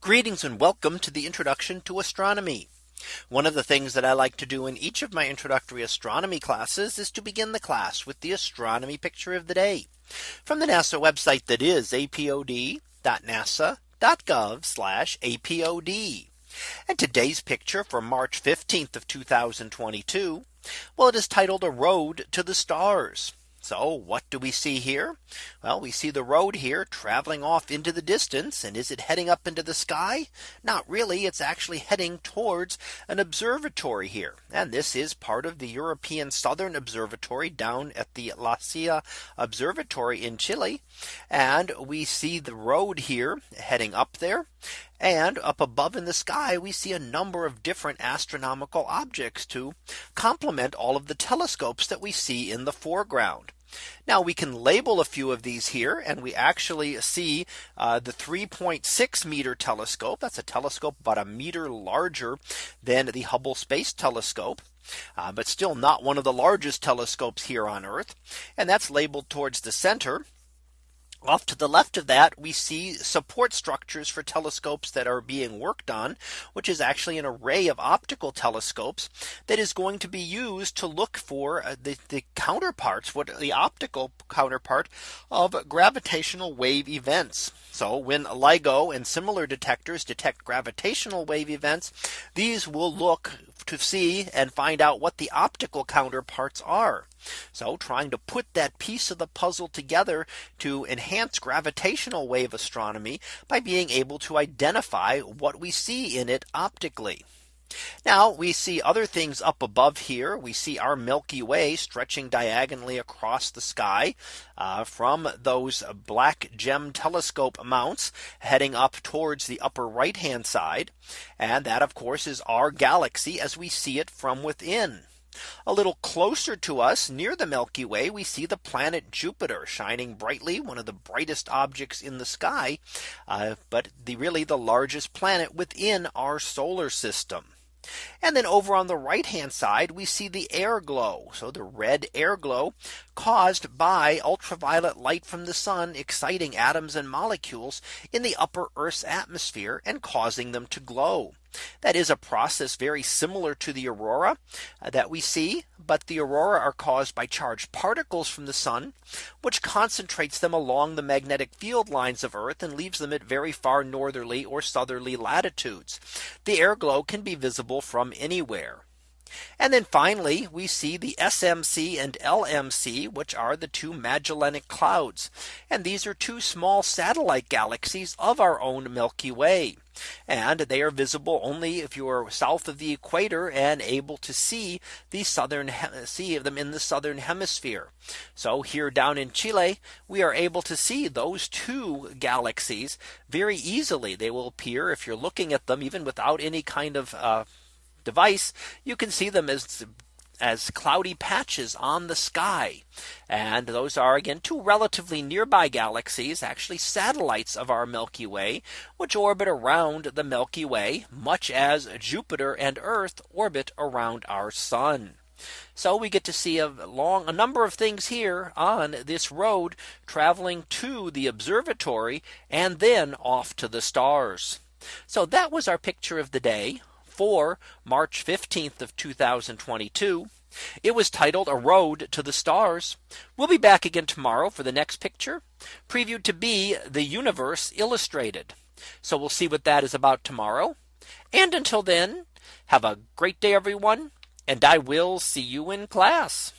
Greetings and welcome to the introduction to astronomy. One of the things that I like to do in each of my introductory astronomy classes is to begin the class with the astronomy picture of the day from the NASA website that is apod.nasa.gov apod. And today's picture for March 15th of 2022. Well, it is titled a road to the stars. So what do we see here? Well, we see the road here traveling off into the distance. And is it heading up into the sky? Not really. It's actually heading towards an observatory here. And this is part of the European Southern Observatory down at the La Silla Observatory in Chile. And we see the road here heading up there. And up above in the sky, we see a number of different astronomical objects to complement all of the telescopes that we see in the foreground. Now we can label a few of these here and we actually see uh, the 3.6 meter telescope. That's a telescope about a meter larger than the Hubble Space Telescope. Uh, but still not one of the largest telescopes here on Earth. And that's labeled towards the center. Off to the left of that, we see support structures for telescopes that are being worked on, which is actually an array of optical telescopes that is going to be used to look for uh, the, the counterparts, what the optical counterpart of gravitational wave events. So when LIGO and similar detectors detect gravitational wave events, these will look to see and find out what the optical counterparts are. So trying to put that piece of the puzzle together to enhance gravitational wave astronomy by being able to identify what we see in it optically. Now we see other things up above here. We see our Milky Way stretching diagonally across the sky uh, from those BlackGEM telescope mounts heading up towards the upper right hand side. And that of course is our galaxy as we see it from within. A little closer to us near the Milky Way, we see the planet Jupiter shining brightly, one of the brightest objects in the sky, uh, but the really the largest planet within our solar system. And then over on the right hand side, we see the air glow. So the red air glow caused by ultraviolet light from the sun exciting atoms and molecules in the upper Earth's atmosphere and causing them to glow. That is a process very similar to the aurora uh, that we see. But the aurora are caused by charged particles from the sun, which concentrates them along the magnetic field lines of Earth and leaves them at very far northerly or southerly latitudes. The air glow can be visible from anywhere. And then finally, we see the SMC and LMC, which are the two Magellanic clouds. And these are two small satellite galaxies of our own Milky Way. And they are visible only if you are south of the equator and able to see the southern see of them in the southern hemisphere. So here down in Chile, we are able to see those two galaxies very easily. They will appear if you're looking at them even without any kind of uh, device, you can see them as as cloudy patches on the sky. And those are again two relatively nearby galaxies, actually satellites of our Milky Way, which orbit around the Milky Way, much as Jupiter and Earth orbit around our sun. So we get to see a long a number of things here on this road traveling to the observatory and then off to the stars. So that was our picture of the day for March 15th of 2022. It was titled a road to the stars. We'll be back again tomorrow for the next picture previewed to be the universe illustrated. So we'll see what that is about tomorrow. And until then, have a great day, everyone. And I will see you in class.